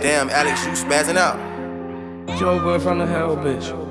Damn, Alex, you spazzing out. Joe boy from the hell, bitch.